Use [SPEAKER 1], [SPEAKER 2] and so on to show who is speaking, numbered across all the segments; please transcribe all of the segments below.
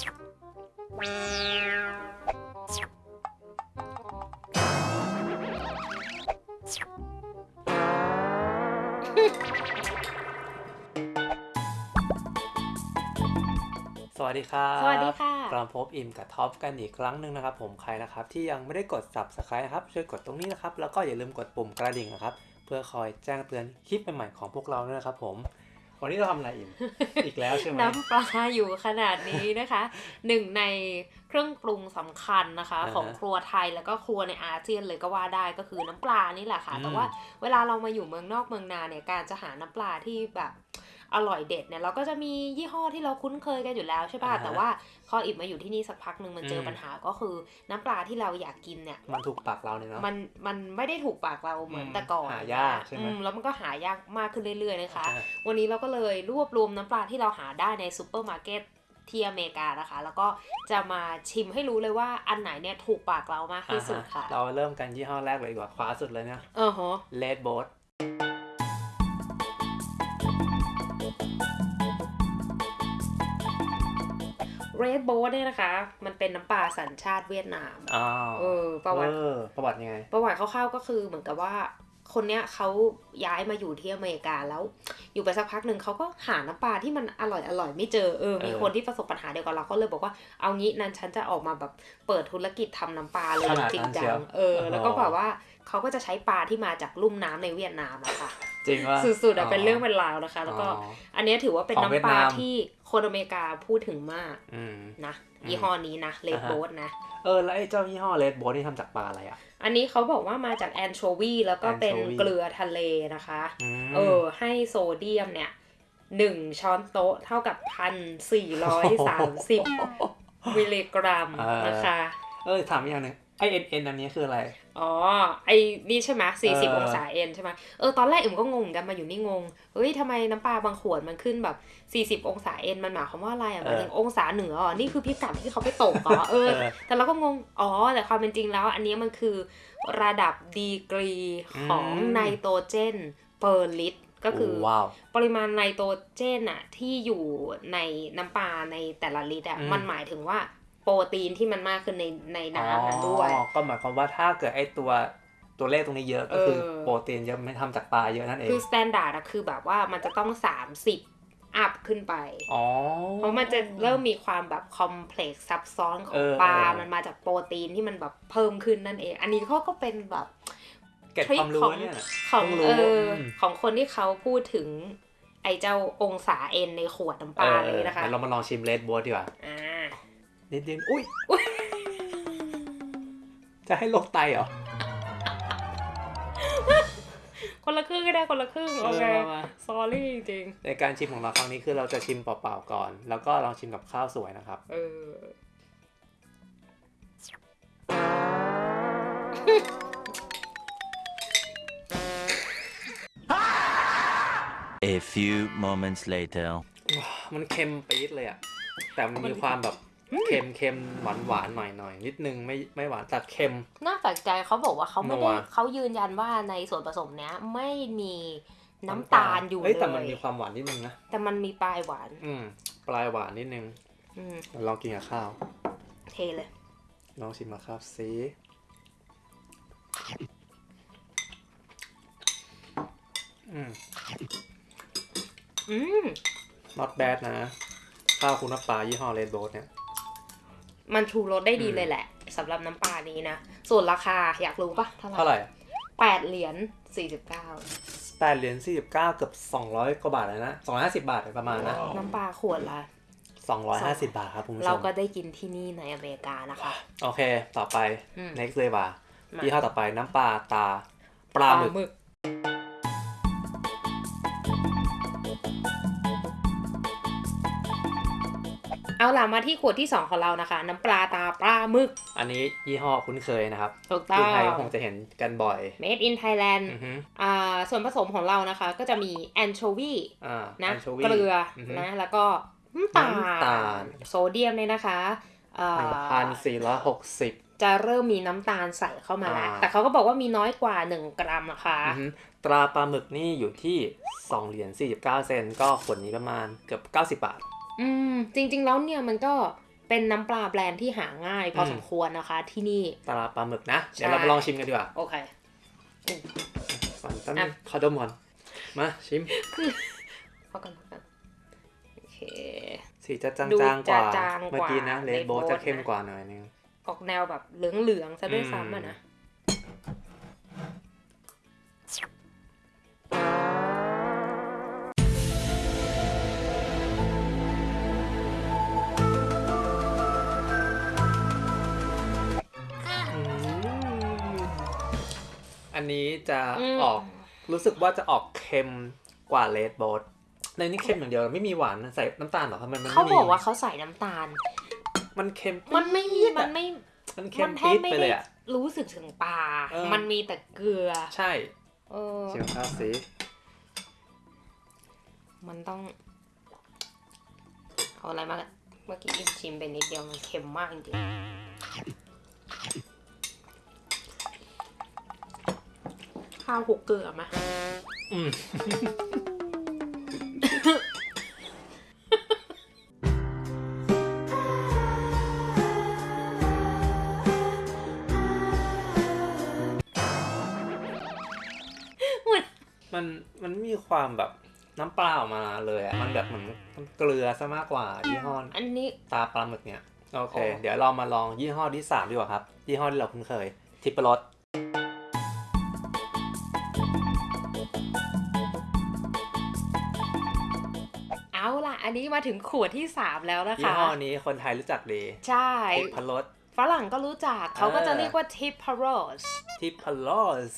[SPEAKER 1] สวัสดีครับ
[SPEAKER 2] สวัสดีค่ะ
[SPEAKER 1] กลับมาพบอิมกับท็อปกันอีกครั้งหนึ่งนะครับ ผมใครนะครับที่ยังไม่ได้กด subscribe นะครับช่วยกดตรงนี้นะครับ แล้วก็อย่าลืมกดปุ่มกระดิ่งนะครับ เพื่อคอยแจ้งเตือนคลิปใหม่ๆของพวกเราด้วยนะครับผม วันนี้เราทำอะไรอิมอีกแล้วใช่ไหม
[SPEAKER 2] น้ำปลาอยู่ขนาดนี้นะคะ หนึ่งในเครื่องปรุงสำคัญนะคะ
[SPEAKER 1] อ่าฮะ
[SPEAKER 2] ของครัวไทยแล้วก็ครัวในอาเซียนเลยก็ว่าได้ก็คือน้ำปลานี่แหละค่ะ
[SPEAKER 1] อืม
[SPEAKER 2] แต่ว่าเวลาเรามาอยู่เมืองนอกเมืองนาเนี่ยการจะหาน้ำปลาที่แบบ อร่อยเด็ดเนี่ยเราก็จะมียี่ห้อที่เราคุ้นเคยกันอยู่แล้วใช่ป่ะแต่ว่าพออิ่มมาอยู่ที่นี่สักพักหนึ่งมันเจอปัญหาก็คือน้ำปลาที่เราอยากกินเนี่ย
[SPEAKER 1] มันถูกปากเราเนี่ยเนาะ
[SPEAKER 2] มันมันไม่ได้ถูกปากเราเหมือน
[SPEAKER 1] อืม
[SPEAKER 2] แต่ก่อน
[SPEAKER 1] หายากใช่ไหม
[SPEAKER 2] อืแล้วมันก็หายากมากขึ้นเรื่อยๆนะคะ
[SPEAKER 1] อ่า
[SPEAKER 2] วันนี้เราก็เลยรวบรวมน้ำปลาที่เราหาได้ในซูเปอร์มาร์เก็ตที่อเมริกานะคะ แล้วก็จะมาชิมให้รู้เลยว่าอันไหนเนี่ยถูกปากเรามากที่สุดค่ะ
[SPEAKER 1] เราเริ่มกันยี่ห้อแรกเลยดีกว่าขวาสุดเลยเนี่ย
[SPEAKER 2] เออฮะ
[SPEAKER 1] Red Boat
[SPEAKER 2] เรดโบเนี่ยนะคะ มันเป็นน้ำปลาสัญชาติเวียดนาม
[SPEAKER 1] อ้าว
[SPEAKER 2] เออประวัติ
[SPEAKER 1] เออประวัติยังไง
[SPEAKER 2] ประวัติคร่าวๆก็คือเหมือนกับว่าคนเนี้ยเขาย้ายมาอยู่ที่อเมริกาแล้ว อยู่ไปสักพักหนึ่งเขาก็หาน้ำปลาที่มันอร่อยอร่อยไม่เจอเออมี
[SPEAKER 1] เออ
[SPEAKER 2] คนที่ประสบปัญหาเดียวกับเราก็เลยบอกว่าเอางี้นั้นฉันจะออกมาแบบเปิดธุรกิจทำน้ำปลาเลย
[SPEAKER 1] ขนาด
[SPEAKER 2] จริ
[SPEAKER 1] นั้
[SPEAKER 2] ง
[SPEAKER 1] น
[SPEAKER 2] จั
[SPEAKER 1] เชีย
[SPEAKER 2] ง
[SPEAKER 1] ว
[SPEAKER 2] เออ
[SPEAKER 1] อ๋อ
[SPEAKER 2] แล้วก็บอกว่าเขาก็จะใช้ปลาที่มาจากลุ่มน้ำในเวียดนามอะค่ะ
[SPEAKER 1] จริงว่า
[SPEAKER 2] สุดๆอะเป็นเรื่องเป็นราวนะคะ แล้วก็อันเนี้ยถือว่าเป็น
[SPEAKER 1] ของเวีย
[SPEAKER 2] น้ำ
[SPEAKER 1] ด
[SPEAKER 2] ปลานา
[SPEAKER 1] ม
[SPEAKER 2] ที่คนอเมริกาพูดถึงมาก
[SPEAKER 1] อืม
[SPEAKER 2] นะ
[SPEAKER 1] อืม
[SPEAKER 2] ยี่ห้อนี้นะเลด
[SPEAKER 1] อ่าฮะ
[SPEAKER 2] โบสนะ
[SPEAKER 1] เออแล้วไอ้เจ้ายี่ห้อ Red Boat นี่ทำจากปลาอะไรอะ
[SPEAKER 2] อันนี้เขาบอกว่ามาจากแอนโชวีแล้วก็เป็น
[SPEAKER 1] anchovy
[SPEAKER 2] เกลือทะเลนะคะ
[SPEAKER 1] ม
[SPEAKER 2] เออให้โซเดียมเนี่ยหนึ่งช้อนโต๊ะเท่ากับพันสี่ร้อยสามสิบมิลลิกรัม
[SPEAKER 1] เออ
[SPEAKER 2] นะคะ
[SPEAKER 1] เออถามอีกอย่างหนึ่งไอ N N อันนี้คืออะไร
[SPEAKER 2] อ๋อ ไอ้นี่ใช่ไหมสี่สิบ
[SPEAKER 1] เออ
[SPEAKER 2] องศา N ใช่ไหมเออตอนแรกอิ่มก็งงเหมือนกันมาอยู่นี่งงเฮ้ยทำไมน้ำปลาบางขวดมันขึ้นแบบสี่สิบองศา N มันหมายความว่าอะไรอะหมายถึงองศาเหนืออ๋อนี่คือพิกัดที่เขาไปตกอ๋อเออ
[SPEAKER 1] เออ
[SPEAKER 2] แต่เราก็งง อ๋อ แต่ความเป็นจริงแล้ว อันนี้มันคือระดับดีกรีของ
[SPEAKER 1] อืม
[SPEAKER 2] ไนโตรเจน per ลิตรก็คือ
[SPEAKER 1] ว้าว
[SPEAKER 2] ปริมาณไนโตรเจนอะที่อยู่ในน้ำปลาในแต่ละลิตรอะ
[SPEAKER 1] อืม
[SPEAKER 2] มันหมายถึงว่า โปรตีนที่มันมากขึ้นในในน้ำนั้นด้วย
[SPEAKER 1] อ๋อก็หมายความว่าถ้าเกิดไอตัวตัวเลขตรงนี้เยอะก็คือ
[SPEAKER 2] เออ
[SPEAKER 1] โปรตีนเยอะไม่ทำจากปลาเยอะนั่นเอง
[SPEAKER 2] คือ standard อะคือแบบว่ามันจะต้อง 30 up ขึ้นไป
[SPEAKER 1] อ๋อ
[SPEAKER 2] เพราะมันจะเริ่มมีความแบบ complex ซับซ้อนขอ
[SPEAKER 1] เองอ
[SPEAKER 2] ปลา
[SPEAKER 1] เออ
[SPEAKER 2] มันมาจากโปรตีนที่มันแบบเพิ่มขึ้นนั่นเอง อันนี้เขาก็เป็นแบบ
[SPEAKER 1] เก็บความรู้
[SPEAKER 2] ของ
[SPEAKER 1] เนี่ย
[SPEAKER 2] ของ
[SPEAKER 1] เพิ่งรู้
[SPEAKER 2] เอออ
[SPEAKER 1] ม
[SPEAKER 2] ของคนที่เขาพูดถึง ไอ้เจ้าองศาเอ็นในขวดน้ำปลาเลยนะคะ
[SPEAKER 1] เรามาลองชิมเลดบัวดีกว่า
[SPEAKER 2] อ่า
[SPEAKER 1] นิดนึงอุ้ย จะให้โรคไตเหรอ
[SPEAKER 2] คนละครึ่งก็ได้คนละครึ่งโอเค
[SPEAKER 1] เออมา
[SPEAKER 2] สอรี่จริง
[SPEAKER 1] ในการชิมของเราครั้งนี้คือเราจะชิมเปล่าๆก่อน แล้วก็ลองชิมกับข้าวสวยนะครับ
[SPEAKER 2] ๆเออ
[SPEAKER 3] A few moments later.
[SPEAKER 1] มันเค็มปี๊ดเลยอะแต่มันมีความแบบ เค็มเค็มหวานหวานๆหน่อยหน่อยๆนิดนึงไม่ไม่หวานแต่เค็ม
[SPEAKER 2] น่าแปลกใจเขาบอกว่าเขาไม่
[SPEAKER 1] นั
[SPEAKER 2] ได้
[SPEAKER 1] ว
[SPEAKER 2] เขายืนยันว่าในส่วนผสมเนี้ยไม่มีน้ำตาลอยู่
[SPEAKER 1] เฮ้ยแต่
[SPEAKER 2] เล
[SPEAKER 1] มัน
[SPEAKER 2] ย
[SPEAKER 1] มีความหวานนิดนึงนะ
[SPEAKER 2] แต่มันมีปลายหวาน
[SPEAKER 1] อืมปลายหวานนิดนึง
[SPEAKER 2] อืม
[SPEAKER 1] ลองกินกับข้าว
[SPEAKER 2] เทเลย
[SPEAKER 1] ลองชิมกับข้าวสิอืม
[SPEAKER 2] อืม
[SPEAKER 1] not bad นะข้าวคุณน้ำปลายี่ห้อเรดโบสเนี่ย
[SPEAKER 2] มันชูรสได้ดี
[SPEAKER 1] อืม
[SPEAKER 2] เลยแหละสำหรับน้ำปลานี้นะ ส่วนราคาอยากรู้ปะเท่าไหร่
[SPEAKER 1] เท่าไหร่
[SPEAKER 2] แปดเหรียญสี่สิบเก้า
[SPEAKER 1] แปดเหรียญสี่สิบเก้าเกือบสองร้อยกว่าบาทเลยนะสองร้อยห้าสิบบาทประมาณนะ
[SPEAKER 2] น้ำปลาขวดละ
[SPEAKER 1] สองร้อยห้าสิบบาทครับคุณผู้ช
[SPEAKER 2] เรา
[SPEAKER 1] ม
[SPEAKER 2] ก็ได้กินที่นี่ในอเมริกานะคะ
[SPEAKER 1] โอเค ต่อไป
[SPEAKER 2] อืม
[SPEAKER 1] next เลยว่า
[SPEAKER 2] มา
[SPEAKER 1] ยี่ห้อต่อไปน้ำปลาตาปลาหมึก
[SPEAKER 2] เอาล่ะมาที่ขวดที่สองของเรานะคะ น้ำปลาตาปลาหมึก
[SPEAKER 1] อันนี้ยี่ห้อคุ้นเคยนะครับ
[SPEAKER 2] ถูกต้อ
[SPEAKER 1] ที่
[SPEAKER 2] ง
[SPEAKER 1] ไทยก็คงจะเห็นกันบ่อย
[SPEAKER 2] made in Thailand
[SPEAKER 1] อือฮึ
[SPEAKER 2] อ่าส่วนผสมของเรานะคะ ก็จะมีแอนโชวี
[SPEAKER 1] อ่า
[SPEAKER 2] นะ
[SPEAKER 1] anchovy
[SPEAKER 2] เกลืออ
[SPEAKER 1] อฮึ
[SPEAKER 2] นะแล้วก็น้ำตา
[SPEAKER 1] น้ำตาล
[SPEAKER 2] ลโซเดียมเนี่ยนะคะอ่า
[SPEAKER 1] หนึ่งพันสี่ร้อยหกสิบ
[SPEAKER 2] จะเริ่มมีน้ำตาลใส่เข้ามาแล้ว
[SPEAKER 1] อ่า
[SPEAKER 2] แต่เขาก็บอกว่ามีน้อยกว่า 1 กรัมนะคะ
[SPEAKER 1] อือฮึตราปลาหมึกนี่อยู่ที่สองเหรียญสี่สิบเก้าเซนก็ขวดนี้ประมาณเกือบเก้าสิบบาท
[SPEAKER 2] อืมจริง ๆ แล้วเนี่ยมันก็เป็นน้ำปลาแบรนด์ที่หาง่ายพออ
[SPEAKER 1] ม
[SPEAKER 2] สมควรนะคะ ที่นี่
[SPEAKER 1] ปลาปลาหมึกนะ
[SPEAKER 2] ใช่
[SPEAKER 1] เดี๋ยวเรามาลองชิมกันดีกว่า
[SPEAKER 2] โอเค
[SPEAKER 1] ก่อนตั้ง
[SPEAKER 2] อะ
[SPEAKER 1] ขอดมก่อน มาชิม
[SPEAKER 2] พอกันพอกันโอเค
[SPEAKER 1] สีจะจ
[SPEAKER 2] ดูา
[SPEAKER 1] งๆกว่า
[SPEAKER 2] จะจางกว่า
[SPEAKER 1] เมื่อกี้นะเลดโบ
[SPEAKER 2] Red Boat
[SPEAKER 1] จะเข้ม
[SPEAKER 2] นะ
[SPEAKER 1] กว่าหน่อยนึง
[SPEAKER 2] ออกแนวแบบเหลืองๆซะด้วยซ้ำอะนะ
[SPEAKER 1] นนี้จะ
[SPEAKER 2] อืม
[SPEAKER 1] ออกรู้สึกว่าจะออกเค็มกว่าเลดโบสในนี้เค็มอย่างเดียวไม่มีหวานใส่น้ำตาลเหรอทำไมมัน
[SPEAKER 2] เขา
[SPEAKER 1] ไม่มี
[SPEAKER 2] บอกว่าเขาใส่น้ำตาล
[SPEAKER 1] มันเค็ม
[SPEAKER 2] มันไม่มี
[SPEAKER 1] ปี๊ด
[SPEAKER 2] มั
[SPEAKER 1] อะ
[SPEAKER 2] นไม่
[SPEAKER 1] มันเค็
[SPEAKER 2] มั
[SPEAKER 1] ม
[SPEAKER 2] แท
[SPEAKER 1] ปี๊
[SPEAKER 2] บ
[SPEAKER 1] ด
[SPEAKER 2] ไม่
[SPEAKER 1] ไปเล
[SPEAKER 2] ได้
[SPEAKER 1] ยอะ
[SPEAKER 2] รู้สึกถึงปลา
[SPEAKER 1] เออ
[SPEAKER 2] มันมีแต่เกลือ
[SPEAKER 1] ใช่
[SPEAKER 2] เออ
[SPEAKER 1] ชิมข้าวสิ
[SPEAKER 2] มันต้อง เอาอะไรมากันเมื่อกี้ชิมไปนิดเดียวมันเค็มมากจริง ข้าวหกเกลือไหม
[SPEAKER 1] อืมมันมันมีความแบบน้ำปลาออกมาเลยอะ มันแบบเหมือนมันเกลือซะมากกว่ายี่ห้อ
[SPEAKER 2] อันนี้
[SPEAKER 1] ตาปลาหมึกเนี่ย โอเค
[SPEAKER 2] อ๋อ
[SPEAKER 1] เดี๋ยวเรามาลองยี่ห้อที่สามดีกว่าครับ ยี่ห้อที่เราคุ้นเคย ทิปรส
[SPEAKER 2] เอาล่ะ อันนี้มาถึงขวดที่สามแล้วนะ
[SPEAKER 1] ยี่
[SPEAKER 2] คะ
[SPEAKER 1] ห้อนี้คนไทยรู้จักดี
[SPEAKER 2] ใช่
[SPEAKER 1] ทิปรส
[SPEAKER 2] ฝรั่งก็รู้จักเขาก็จะเรียกว่า
[SPEAKER 1] tipperos tipperos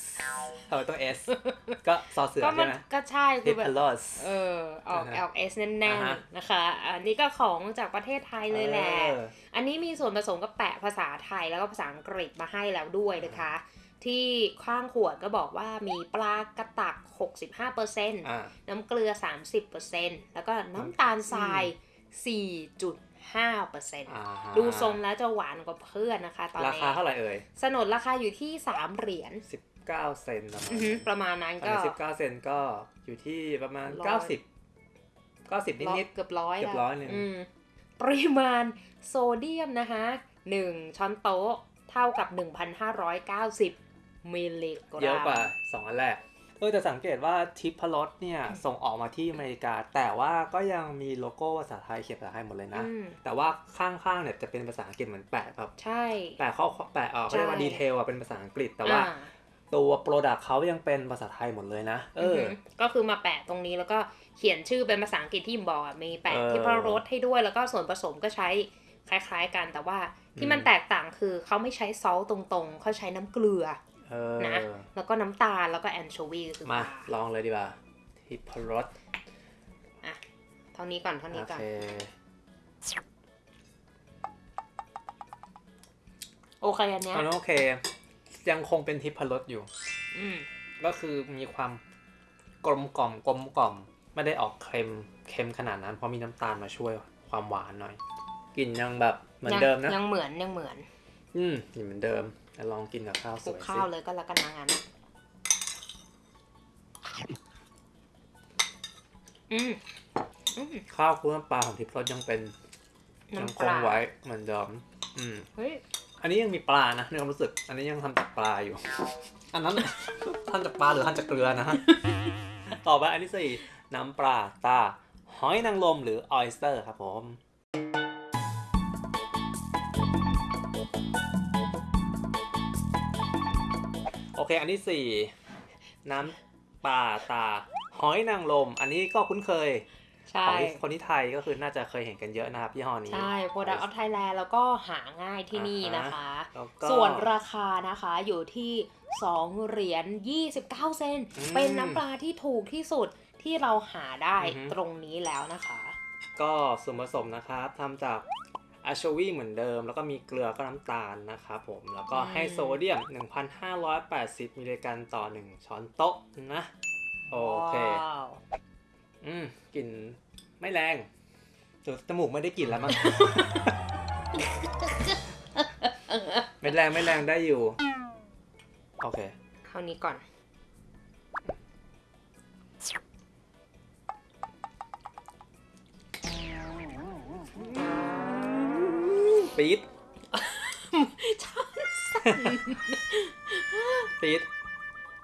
[SPEAKER 1] เออต้อง s ก็ซอเสือใช่ไหม
[SPEAKER 2] ก็ใช่
[SPEAKER 1] tipperos
[SPEAKER 2] เออออก
[SPEAKER 1] อ
[SPEAKER 2] อก s แน่นๆนะคะ อันนี้ก็ของจากประเทศไทยเลยแหละ
[SPEAKER 1] อั
[SPEAKER 2] นนี้มีส่วนผสมก็แปะภาษาไทยแล้วก็ภาษาอังกฤษมาให้แล้วด้วยนะคะ ที่ข้างขวดก็บอกว่ามีปลากระตัก 65%น้ำเกลือ 30%แล้วก็น้ำตาลทราย
[SPEAKER 1] 4.8 5.5%
[SPEAKER 2] ดูทรงแล้วจะหวานกว่าเพื่อนนะคะ ตอนนี้
[SPEAKER 1] ราคาเท่าไหร่เอ่ย
[SPEAKER 2] สนดราคาอยู่ที่ 3 เหรียญ
[SPEAKER 1] 19 เซนประมาณ
[SPEAKER 2] นั้นก็
[SPEAKER 1] 19 เซนก็อยู่ที่ประมาณ 90 90 นิดนิด
[SPEAKER 2] เกือบร้อย
[SPEAKER 1] เกือบร้อยหนึ่ง
[SPEAKER 2] ปริมาณโซเดียมนะคะ1ช้อนโต๊ะเท่ากับ 1,590มิลลิกรัม
[SPEAKER 1] เยอะกว่า2อันแรก ออแต่สังเกตว่าทิพรสเนี่ยส่งออกมาที่อเมริกา แต่ว่าก็ยังมีโลโก้ภาษาไทยเขียนภาษาไทยหมดเลยนะ
[SPEAKER 2] อืม
[SPEAKER 1] แต่ว่าข้างๆเนี่ยจะเป็นภาษาอังกฤษเหมือนแปะแบบ
[SPEAKER 2] ใช่
[SPEAKER 1] แปะข้อแปะออกเขาเรียกว่า
[SPEAKER 2] ใช่
[SPEAKER 1] ดีเทลอะเป็นภาษาอังกฤษแต่ว่า
[SPEAKER 2] อ่า
[SPEAKER 1] ตัว product เขายังเป็นภาษาไทยหมดเลยนะ เออ
[SPEAKER 2] หืก็คือมาแปะตรงนี้แล้วก็เขียนชื่อเป็นภาษาอังกฤษที่ยิมบอกอะมีแปะ
[SPEAKER 1] เออ
[SPEAKER 2] ที่พระรสให้ด้วยแล้วก็ส่วนผสมก็ใช้คล้ายๆกันแต่ว่าที่มัน
[SPEAKER 1] อืม
[SPEAKER 2] แตกต่างคือเขาไม่ใช้ซอสตรงๆ เขาใช้น้ำเกลือ
[SPEAKER 1] เออ
[SPEAKER 2] นะแล้วก็น้ำตาลแล้วก็แอนโชวีคือ
[SPEAKER 1] มา
[SPEAKER 2] ปล
[SPEAKER 1] ลองเลยดีกว่าทิปรส
[SPEAKER 2] อะเท่านี้ก่อนเท่านี้
[SPEAKER 1] โอ
[SPEAKER 2] ก่อน
[SPEAKER 1] เค
[SPEAKER 2] โอเคอันเนี้ย
[SPEAKER 1] อันนั้นโอเค ยังคงเป็นทิพรสอยู่
[SPEAKER 2] อืม
[SPEAKER 1] ก็คือมีความกลมกล่อมกลมกล่อม ไม่ได้ออกเค็มเค็มขนาดนั้น เพราะมีน้ำตาลมาช่วยความหวานหน่อยกลิ่นยังแบบเหมือนเดิมนะ
[SPEAKER 2] ยังเหมือนยังเหมือน
[SPEAKER 1] อืมกลิ่นเหมือนเดิมแต่ ลองกินกับข้าวส
[SPEAKER 2] คลุก
[SPEAKER 1] วย
[SPEAKER 2] ข้า
[SPEAKER 1] สิ
[SPEAKER 2] วเลยก็แล้วกันนะงั้นอืมอืม
[SPEAKER 1] ข้าวคลุกน้ำปลาของทิพรสยังเป็นยัง
[SPEAKER 2] น้ำ
[SPEAKER 1] ค
[SPEAKER 2] ป
[SPEAKER 1] ง
[SPEAKER 2] ลา
[SPEAKER 1] ไว้เหมือนเดิมอืม
[SPEAKER 2] เฮ้ย
[SPEAKER 1] อันนี้ยังมีปลานะในความรู้สึก อันนี้ยังทำจากปลาอยู่ อันนั้น ทำจากปลาหรือทำจากเกลือนะฮะต่อไปอันที่สี่น้ำปลาตราหอยนางรมหรือ oyster ครับผม โอเค อันที่สี่น้ำปลาตรา หอยนางรมอันนี้ก็คุ้นเคย
[SPEAKER 2] ใช่
[SPEAKER 1] ของที่คนที่ไทยก็คือน่าจะเคยเห็นกันเยอะนะครับยี่ห้อนี้
[SPEAKER 2] ใช่ Product of Thailand แล้วก็หาง่ายที่นี่นะคะ
[SPEAKER 1] แล้วก็
[SPEAKER 2] ส่วนราคานะคะอยู่ที่ 2 เหรียญ 29 เซน
[SPEAKER 1] อืม
[SPEAKER 2] เป็นน้ำปลาที่ถูกที่สุดที่เราหาได้
[SPEAKER 1] อือฮึ
[SPEAKER 2] ตรงนี้แล้วนะคะ
[SPEAKER 1] ก็ส่วนผสมนะครับทำจาก อะโชวีเหมือนเดิม แล้วก็มีเกลือก็น้ำตาลนะครับผมแล้วก็
[SPEAKER 2] อืม
[SPEAKER 1] ให้โซเดียม 1,580 มิลลิกรัมต่อ 1 ช้อนโต๊ะนะโอเค
[SPEAKER 2] ว้าว
[SPEAKER 1] อืมกลิ่นไม่แรงแต่จมูกไม่ได้กลิ่นแล้วมั้งไม่แรงไม่แรงได้อยู่ โอเค
[SPEAKER 2] เท่านี้ก่อน
[SPEAKER 1] ปี๊ดปี๊ด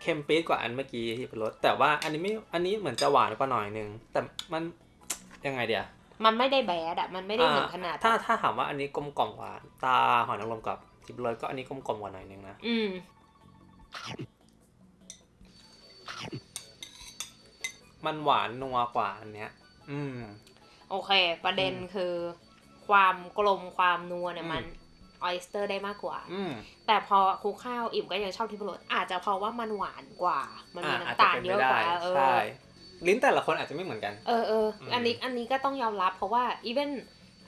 [SPEAKER 1] เค็มปี๊ดกว่าอันเมื่อกี้ที่เป็นรสแต่ว่าอันนี้ไม่อันนี้เหมือนจะหวานกว่าหน่อยนึงแต่มันยังไงเดียว
[SPEAKER 2] มันไม่ได้แบดอะมันไม่ได้ถึงขนาด
[SPEAKER 1] ถ้าถ้าถามว่าอันนี้กลมกล่อมกว่า ตาหอยนางรมกับทิพย์รสก็อันนี้กลมกล่อมกว่าหน่อยนึงนะ
[SPEAKER 2] อืม
[SPEAKER 1] มันหวานนัวกว่าอันเนี้ย อืม
[SPEAKER 2] โอเค ประเด็น
[SPEAKER 1] อืม
[SPEAKER 2] คือ ความกลมความนัวเนี่ย
[SPEAKER 1] อืม
[SPEAKER 2] มันออยสเตอร์ได้มากกว่า
[SPEAKER 1] อืม
[SPEAKER 2] แต่พอคลุกข้าวอิ่มก็ยังชอบทิพรสอาจจะเพราะว่ามันหวานกว่า มันมี
[SPEAKER 1] อะอาจ
[SPEAKER 2] น้ำ
[SPEAKER 1] จะ
[SPEAKER 2] ตาล
[SPEAKER 1] เป็น
[SPEAKER 2] เย
[SPEAKER 1] ไป
[SPEAKER 2] อะก
[SPEAKER 1] ได้
[SPEAKER 2] ว่าเออ
[SPEAKER 1] ใช่ลิ้นแต่ละคนอาจจะไม่เหมือนกัน
[SPEAKER 2] เออเออ
[SPEAKER 1] อืม
[SPEAKER 2] อันนี้อันนี้ก็ต้องยอมรับเพราะว่าอีเวน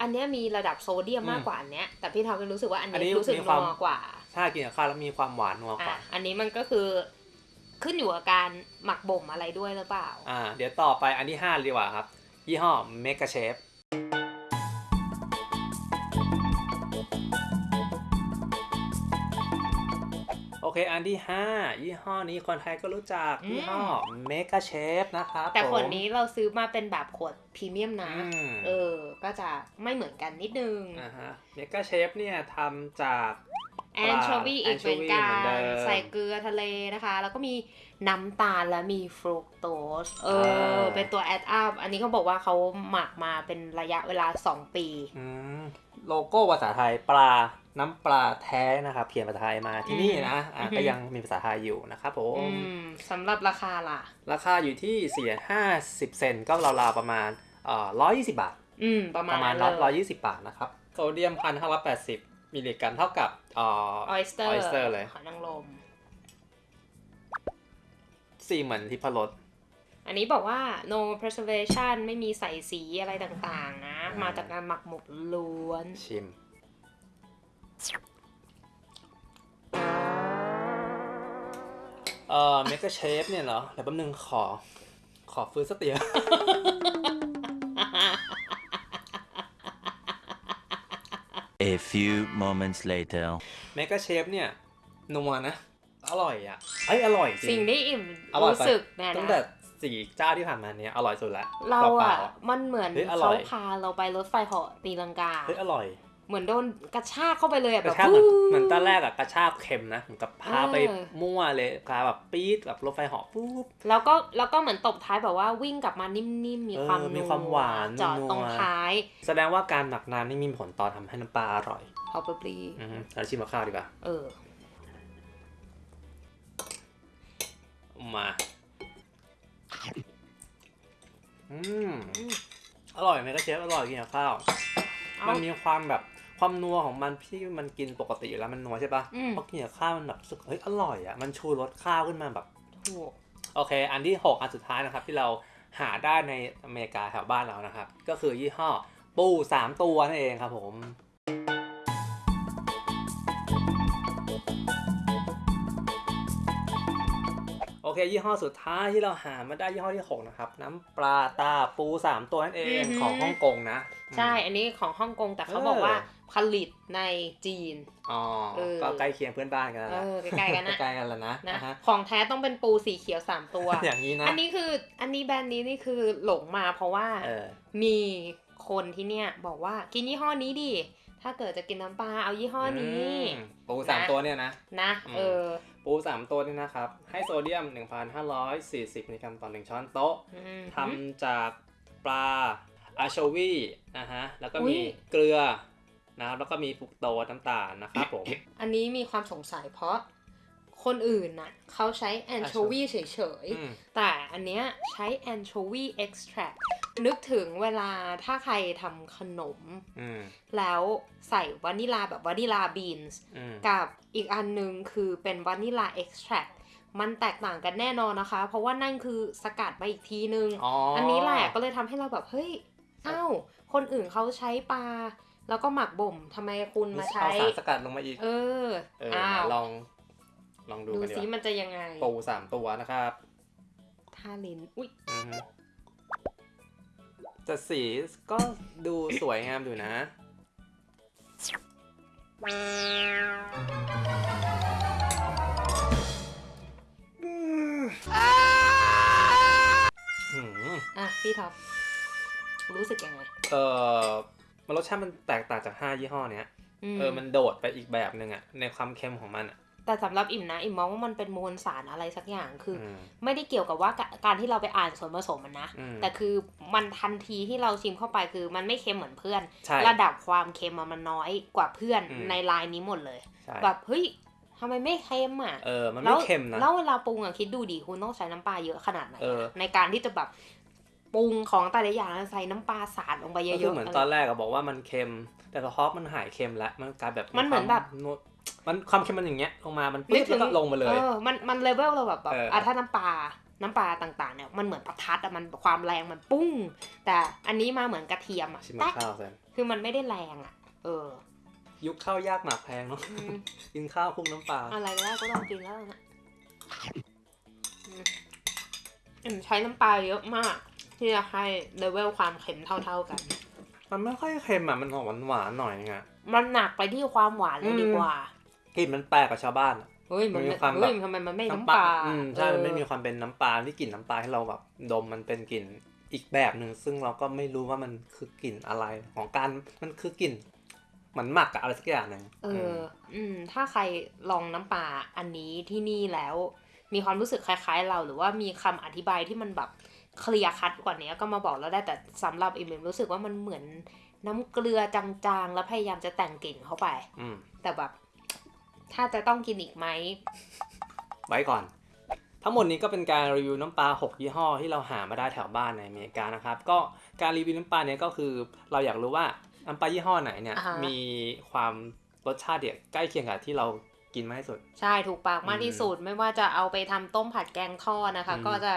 [SPEAKER 2] อันเนี้ยมีระดับโซเดียม
[SPEAKER 1] อืม
[SPEAKER 2] มากกว่าอันเนี้ย แต่พี่ทอมก็รู้สึกว่าอัน
[SPEAKER 1] อันนี้
[SPEAKER 2] นี้รู้สึก
[SPEAKER 1] มีความ
[SPEAKER 2] นัวกว่า
[SPEAKER 1] ถ้ากินกับข้าวแล้วมีความหวานนัวก
[SPEAKER 2] อะ
[SPEAKER 1] ว่า
[SPEAKER 2] อันนี้มันก็คือขึ้นอยู่กับการหมักบ่มอะไรด้วยหรือเปล่า
[SPEAKER 1] อ่า เดี๋ยวต่อไปอันที่ห้าดีกว่าครับ ยี่ห้อเมกาเชฟ โอเคอันที่ห้ายี่ห้อนี้คนไทยก็รู้จัก
[SPEAKER 2] อืม
[SPEAKER 1] ยี่ห้อเมกาเชฟนะครับ
[SPEAKER 2] แต่ขวด
[SPEAKER 1] ผม
[SPEAKER 2] นี้เราซื้อมาเป็นแบบขวดพรีเมียมนะ
[SPEAKER 1] อืม
[SPEAKER 2] เออ ก็จะไม่เหมือนกันนิดนึง
[SPEAKER 1] อ่าฮะเมกาเชฟเนี่ยทำจาก
[SPEAKER 2] anchovy อีกเหมือนกั
[SPEAKER 1] แอนโชวีเหมือนเดิม
[SPEAKER 2] ใส่เกลือทะเลนะคะ แล้วก็มีน้ำตาลและมีฟรุกโตสเออ
[SPEAKER 1] อ่า
[SPEAKER 2] เป็นตัว add up อันนี้เขาบอกว่าเขาหมักมาเป็นระยะเวลา 2 ปี
[SPEAKER 1] อืม โลโก้ภาษาไทยปลาน้ำปลาแท้นะครับเขียนภาษาไทยมาที่นี่นะอะ
[SPEAKER 2] อือฮึ
[SPEAKER 1] ก็ยังมีภาษาไทยอยู่นะครับผม
[SPEAKER 2] อืมสำหรับราคาล่ะ
[SPEAKER 1] ราคาอยู่ที่สี่ห้าสิบเซนต์ก็ราวๆประมาณเอ่อร้อยยี่สิบบาท
[SPEAKER 2] อืมประมาณ
[SPEAKER 1] ป
[SPEAKER 2] ณ
[SPEAKER 1] ระมาณ
[SPEAKER 2] นั้น
[SPEAKER 1] ร้อย
[SPEAKER 2] เลย
[SPEAKER 1] ยี่สิบบาทนะครับโซเดียมพันห้าร้อยแปดสิบมิลลิกรัมเท่ากับเอ่อ
[SPEAKER 2] ออยสเตอร์
[SPEAKER 1] oyster เลย
[SPEAKER 2] หอยนางรม
[SPEAKER 1] สี่เหมือนที่พรส
[SPEAKER 2] อันนี้บอกว่า no preservation ไม่มีใส่สีอะไรต่างๆนะ
[SPEAKER 1] อ่ามา
[SPEAKER 2] จากการหมักหมกล้วน
[SPEAKER 1] ชิม เอ่อเมกาเชฟเนี่ยเหรอเดี๋ยวแป๊บนึงขอ ขอฟื้นสติ
[SPEAKER 3] A few moments later.
[SPEAKER 1] เมกาเชฟเนี่ยนัวนะ อร่อยอะเอ้ยอร่อยจริ
[SPEAKER 2] สิ่งที่อิ่ม
[SPEAKER 1] อร่อย
[SPEAKER 2] รู้
[SPEAKER 1] ไป
[SPEAKER 2] สึกเนี่ย
[SPEAKER 1] ตั้ง
[SPEAKER 2] นะ
[SPEAKER 1] แต่ สี่เจ้าที่ผ่านมาเนี้ยอร่อยสุดละ
[SPEAKER 2] เรา
[SPEAKER 1] ปล่
[SPEAKER 2] อะ
[SPEAKER 1] ๆ
[SPEAKER 2] มันเหมือน
[SPEAKER 1] เฮ้ยอร่
[SPEAKER 2] เขา
[SPEAKER 1] อย
[SPEAKER 2] พาเราไปรถไฟเหาะตีลังกา
[SPEAKER 1] เฮ้ยอร่อย
[SPEAKER 2] เหมือนโดนกระชากเข้าไปเลยอะ
[SPEAKER 1] ก
[SPEAKER 2] แบ
[SPEAKER 1] ระ
[SPEAKER 2] บ
[SPEAKER 1] ชากเหมือน
[SPEAKER 2] ฟู
[SPEAKER 1] เหมือนตอนแรกอะกระชากเค็มนะเหมือนกับพาไป
[SPEAKER 2] เออ
[SPEAKER 1] มั่วเลยพาแบบปี๊ดแบบรถไฟเหาะปุ๊บ
[SPEAKER 2] แล้วก็แล้วก็เหมือนตบท้ายแบบว่าวิ่งกลับมานิ่มๆมี
[SPEAKER 1] เออ
[SPEAKER 2] ความ
[SPEAKER 1] มีความหวาน
[SPEAKER 2] จอด
[SPEAKER 1] นัว
[SPEAKER 2] ตรงท้าย
[SPEAKER 1] แสดงว่าการหมักนานนี่มีผลต่อทำให้น้ำปลาอร่อย
[SPEAKER 2] probably
[SPEAKER 1] อือฮึเราชิมกับข้าวดีกว่า
[SPEAKER 2] เออ
[SPEAKER 1] มา อืมอร่อยไหมก็เชฟอร่อยกินกับข้าว
[SPEAKER 2] เอา
[SPEAKER 1] มันมีความแบบความนัวของมันที่มันกินปกติอยู่แล้วมันนัวใช่ปะ
[SPEAKER 2] อืม
[SPEAKER 1] พอกินกับข้าวมันแบบรู้สึกเฮ้ยอร่อยอะมันชูรสข้าวขึ้นมาแบบ
[SPEAKER 2] ถูก
[SPEAKER 1] โอเค อันที่ 6 อันสุดท้ายนะครับ ที่เราหาได้ในอเมริกาแถวบ้านเรานะครับ ก็คือยี่ห้อปู 3 ตัวนั่นเองครับผม เคยี่ห้อสุดท้ายที่เราหามาได้ยี่ห้อที่ 6 นะครับ น้ำปลาตาปู 3 ตัวนั่นเองของฮ่องกงนะ
[SPEAKER 2] ใช่อันนี้ของฮ่องกงแต่เขา
[SPEAKER 1] เออ
[SPEAKER 2] บอกว่าผลิตในจีน
[SPEAKER 1] อ๋อ
[SPEAKER 2] เออ
[SPEAKER 1] ก็ใกล้เคียงเพื่อนบ้านกันแล้ว
[SPEAKER 2] เอ
[SPEAKER 1] นะ
[SPEAKER 2] อใกล้ๆกันนะ
[SPEAKER 1] ใกล้ๆกันแล้วนะ
[SPEAKER 2] นะ
[SPEAKER 1] อ่าฮะ
[SPEAKER 2] ของแท้ต้องเป็นปูสีเขียวสามตัว
[SPEAKER 1] อย่างนี้นะ
[SPEAKER 2] อันนี้คืออันนี้แบรนด์นี้นี่คือหลงมาเพราะว่า
[SPEAKER 1] เออ
[SPEAKER 2] มีคนที่เนี่ยบอกว่ากินยี่ห้อนี้ดิ ถ้าเกิดจะกินน้ำปลาเอายี่ห้อนี้
[SPEAKER 1] มปูสาม
[SPEAKER 2] นะ
[SPEAKER 1] ตัวเนี่ยนะ
[SPEAKER 2] นะ
[SPEAKER 1] อืม
[SPEAKER 2] เออ
[SPEAKER 1] ปูสามตัวนี่นะครับ ให้โซเดียม 1,540มิลลิกรัมต่อ1ช้อนโต๊ะ
[SPEAKER 2] อืม
[SPEAKER 1] ทำจากปลาอาโชวีนะฮะ แล้วก็
[SPEAKER 2] อุ๊ยมี
[SPEAKER 1] เกลือนะครับ แล้วก็มีฟรุกโตสน้ำตาลนะครับผม
[SPEAKER 2] อันนี้มีความสงสัยเพราะคนอื่นน่ะเขาใช้ anchovy เฉย
[SPEAKER 1] อืม
[SPEAKER 2] ๆแต่อันเนี้ยใช้ anchovy extract นึกถึงเวลาถ้าใครทำขนม
[SPEAKER 1] อืม
[SPEAKER 2] แล้วใส่วานิลลาแบบ vanilla beans
[SPEAKER 1] อืม
[SPEAKER 2] กับอีกอันหนึ่งคือเป็น vanilla extract มันแตกต่างกันแน่นอนนะคะ เพราะว่านั่นคือสกัดมาอีกทีนึง
[SPEAKER 1] อ๋อ
[SPEAKER 2] อั
[SPEAKER 1] อั
[SPEAKER 2] นนี้แหละก็เลยทำให้เราแบบ เฮ้ยอ้าวคนอื่นเขาใช้ปลาแล้วก็หมักบ่มทำไมคุณมาใช้
[SPEAKER 1] เอาสารสกัดลงมาอีก
[SPEAKER 2] เออ
[SPEAKER 1] เออ
[SPEAKER 2] อ้าว
[SPEAKER 1] ลอง ลองดู
[SPEAKER 2] ดู
[SPEAKER 1] กันดี
[SPEAKER 2] ซิ
[SPEAKER 1] กว่า
[SPEAKER 2] มันจะยังไง
[SPEAKER 1] ปูสามตัวนะครับ
[SPEAKER 2] ท่าลิ้นอุ้ย
[SPEAKER 1] อือฮึ แต่สีก็ดูสวยงามอยู่นะอืม
[SPEAKER 2] อะ พี่ท็อปรู้สึกยังไง
[SPEAKER 1] เออมันรสชาติมันแตกต่างจาก5ยี่ห้อเนี้ย
[SPEAKER 2] ม
[SPEAKER 1] เออ มันโดดไปอีกแบบหนึ่งอะในความเค็มของมันอะ
[SPEAKER 2] แต่สำหรับอิ่มนะอิ่มมองว่ามันเป็นมวลสารอะไรสักอย่างคืออ
[SPEAKER 1] ม
[SPEAKER 2] ไม่ได้เกี่ยวกับว่าการการที่เราไปอ่านส่วนผสมมันนะ
[SPEAKER 1] อืม
[SPEAKER 2] แต่คือมันทันทีที่เราชิมเข้าไปคือมันไม่เค็มเหมือนเพื่อน
[SPEAKER 1] ใช่
[SPEAKER 2] ระดับความเค็มอะมันน้อยกว่าเพื่อน
[SPEAKER 1] อืม
[SPEAKER 2] ในลายนี้หมดเลย
[SPEAKER 1] ใช่
[SPEAKER 2] แบบเฮ้ยทำไมไม่เค็มอะ
[SPEAKER 1] เออมัน
[SPEAKER 2] แล้
[SPEAKER 1] ไม่
[SPEAKER 2] ว
[SPEAKER 1] เค็มนะ
[SPEAKER 2] แล้วเวลาปรุงอะคิดดูดิคุณต้องใช้น้ำปลาเยอะขนาดไหนอะ
[SPEAKER 1] เออ
[SPEAKER 2] ในการที่จะแบบปรุงของแต่ละอย่างใส่น้ำปลาสาดลงไปเย
[SPEAKER 1] ก็
[SPEAKER 2] อะๆ
[SPEAKER 1] คือเหมือนะ
[SPEAKER 2] ไร
[SPEAKER 1] ตอนแรกอะบอกว่ามันเค็ม แต่พอมันหายเค็มแล้วมันกลายแบบ
[SPEAKER 2] มันเหมือนแบบ
[SPEAKER 1] ควา มันความเค็มมันอย่างเงี้ยลงมามัน
[SPEAKER 2] นึ
[SPEAKER 1] ปิ๊
[SPEAKER 2] ก
[SPEAKER 1] บ
[SPEAKER 2] ถึ
[SPEAKER 1] แล้ว
[SPEAKER 2] ง
[SPEAKER 1] ก็ลงมาเลย
[SPEAKER 2] เออมันมันเลเวลเราแบบแบบ
[SPEAKER 1] เอออ่
[SPEAKER 2] อะถ้าน้ำปลาน้ำปลาต่างๆเนี่ยมันเหมือนประทัดอะมันความแรงมันปุ้ง แต่อันนี้มาเหมือนกระเทียมอะ
[SPEAKER 1] ชิม
[SPEAKER 2] แต๊ก
[SPEAKER 1] ข้าวแซน
[SPEAKER 2] คือมันไม่ได้แรงอะเออ
[SPEAKER 1] ยุคข้าวยากหมากแพงเนาะ
[SPEAKER 2] อืม
[SPEAKER 1] กินข้าวคลุกน้ำปลา
[SPEAKER 2] อะไรก็ได้ก็ต้องกินแล้วนะอืมอืมใช้น้ำปลาเยอะมากที่จะให้เลเวลความเค็มเท่า ๆกัน
[SPEAKER 1] มันไม่ค่อยเค็มอะมันออกหวานๆหน่อยไง
[SPEAKER 2] มันหนักไปที่ความหวานเลย
[SPEAKER 1] อืม
[SPEAKER 2] ดีกว่า
[SPEAKER 1] กลิ่นมันแปลกกับชาวบ้านอะ
[SPEAKER 2] เฮ้ยมัน
[SPEAKER 1] มันมี
[SPEAKER 2] ไม่
[SPEAKER 1] ความแบบ
[SPEAKER 2] เฮ้ยทำไมมันไม่น้ำปลา
[SPEAKER 1] อืมใช่ มันไม่มี
[SPEAKER 2] เออ
[SPEAKER 1] ความเป็นน้ำปลาที่กลิ่นน้ำปลาให้เราแบบดมมันเป็นกลิ่นอีกแบบหนึ่งซึ่งเราก็ไม่รู้ว่ามันคือกลิ่นอะไรของการมันคือกลิ่นเหมือนหมักอะอะไรสักอย่างหนึ่ง
[SPEAKER 2] เออ อืม ถ้าใครลองน้ำปลาอันนี้ที่นี่แล้ว มีความรู้สึกคล้าย ๆ เราหรือว่ามีคำอธิบายที่มันแบบ เคลียร์คัดกว่านี้ก็มาบอกเราได้แต่สำหรับอิมเอมรู้สึกว่ามันเหมือนน้ำเกลือจางๆ แล้วพยายามจะแต่งกลิ่นเข้าไป
[SPEAKER 1] อืม
[SPEAKER 2] แต่แบบ ถ้าจะต้องกินอีกไหม
[SPEAKER 1] ไว้ก่อน ทั้งหมดนี้ก็เป็นการรีวิวน้ำปลา 6 ยี่ห้อที่เราหามาได้แถวบ้านในอเมริกานะครับ ก็การรีวิวน้ำปลาเนี้ยก็คือ เราอยากรู้ว่าน้ำปลายี่ห้อไหนเนี่ย
[SPEAKER 2] อ่าฮะ
[SPEAKER 1] มีความรสชาติเดียใกล้เคียงกับที่เรากินมากที่สุด
[SPEAKER 2] ใช่ถูกปากมากที่สุดไม่ว่าจะเอาไปทำต้มผัดแกงทอดนะคะ
[SPEAKER 1] อืม
[SPEAKER 2] ก็จะ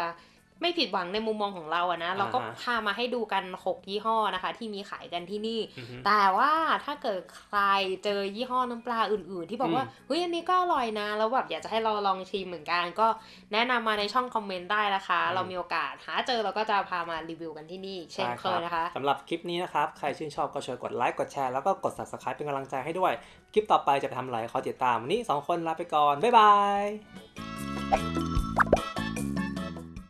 [SPEAKER 2] ไม่ผิดหวังในมุมมองของเราอะนะ เราก็
[SPEAKER 1] อ่าฮะ
[SPEAKER 2] พามาให้ดูกัน 6 ยี่ห้อนะคะ ที่มีขายกันที่นี่
[SPEAKER 1] อือฮึ
[SPEAKER 2] แต่ว่าถ้าเกิดใครเจอยี่ห้อน้ำปลาอื่น ๆ ที่บอกว่า
[SPEAKER 1] อืม
[SPEAKER 2] เฮ้ยอันนี้ก็อร่อยนะ แล้วแบบอยากจะให้เราลองชิมเหมือนกัน ก็แนะนำมาในช่องคอมเมนต์ได้นะคะ
[SPEAKER 1] อืม
[SPEAKER 2] เรามีโอกาสหาเจอเราก็จะพามารีวิวกันที่นี่ เช่นเคยนะคะ
[SPEAKER 1] สำหรับคลิปนี้นะครับ ใครชื่นชอบก็ช่วยกดไลค์กดแชร์แล้วก็กด subscribe เป็นกำลังใจให้ด้วย คลิปต่อไปจะไปทำอะไรขอติดตามวันนี้ 2 คนลาไปก่อนบ๊ายบาย